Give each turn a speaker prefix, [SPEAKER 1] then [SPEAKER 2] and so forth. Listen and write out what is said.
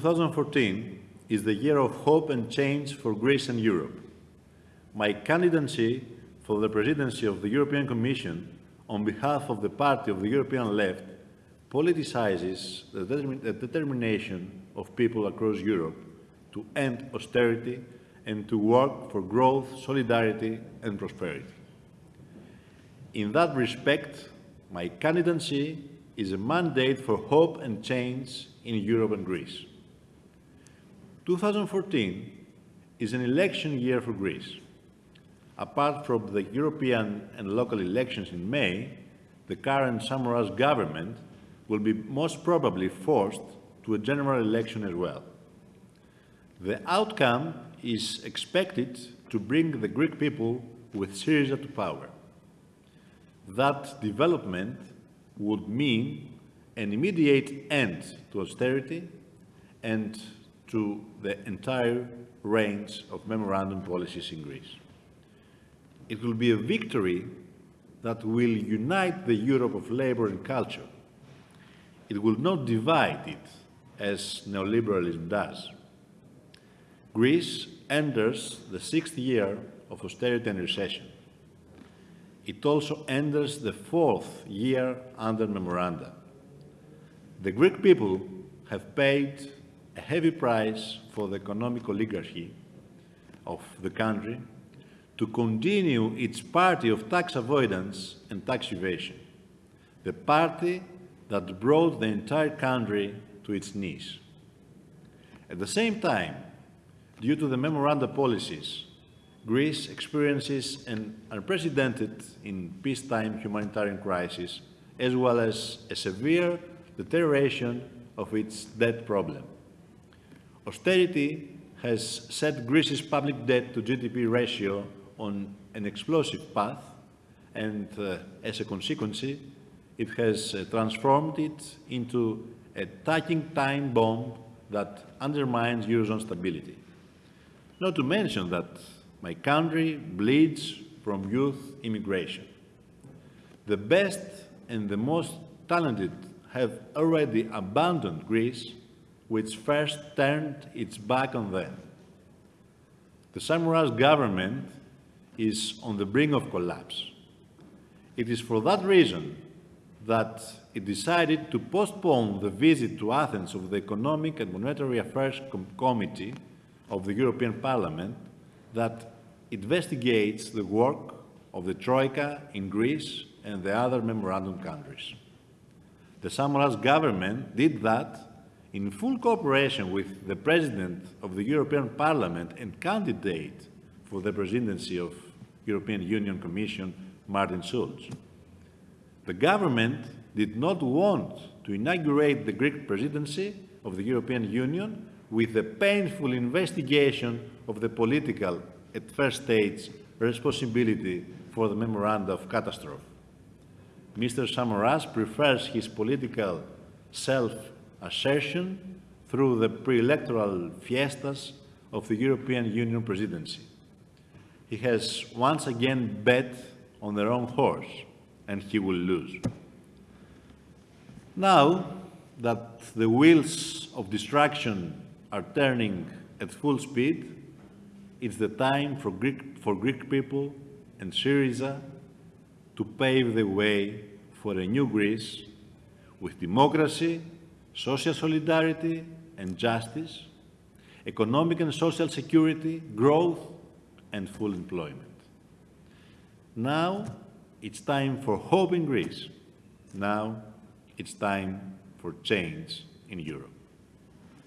[SPEAKER 1] 2014 is the year of hope and change for Greece and Europe. My candidacy for the presidency of the European Commission on behalf of the party of the European left politicizes the, determin the determination of people across Europe to end austerity and to work for growth, solidarity and prosperity. In that respect, my candidacy is a mandate for hope and change in Europe and Greece. 2014 is an election year for Greece. Apart from the European and local elections in May, the current Samaras government will be most probably forced to a general election as well. The outcome is expected to bring the Greek people with Syriza to power. That development would mean an immediate end to austerity and to the entire range of memorandum policies in Greece. It will be a victory that will unite the Europe of labour and culture. It will not divide it, as neoliberalism does. Greece enters the sixth year of austerity and recession. It also enters the fourth year under memoranda. The Greek people have paid a heavy price for the economic oligarchy of the country to continue its party of tax avoidance and tax evasion, the party that brought the entire country to its knees. At the same time, due to the memoranda policies, Greece experiences an unprecedented in peacetime humanitarian crisis, as well as a severe deterioration of its debt problem. Austerity has set Greece's public debt to GDP ratio on an explosive path, and uh, as a consequence, it has uh, transformed it into a ticking time bomb that undermines Eurozone stability. Not to mention that my country bleeds from youth immigration. The best and the most talented have already abandoned Greece, which first turned its back on them. The Samaras government is on the brink of collapse. It is for that reason that it decided to postpone the visit to Athens of the Economic and Monetary Affairs Com Committee of the European Parliament that investigates the work of the Troika in Greece and the other memorandum countries. The Samaras government did that in full cooperation with the President of the European Parliament and candidate for the presidency of European Union Commission, Martin Schulz. The government did not want to inaugurate the Greek presidency of the European Union with a painful investigation of the political, at first stage, responsibility for the memoranda of catastrophe. Mr. Samaras prefers his political self-assertion through the pre-electoral fiestas of the European Union presidency. He has once again bet on the wrong horse, and he will lose. Now that the wheels of destruction are turning at full speed, it's the time for Greek, for Greek people and Syriza to pave the way for a new Greece with democracy, social solidarity and justice, economic and social security, growth and full employment. Now it's time for hope in Greece. Now it's time for change in Europe.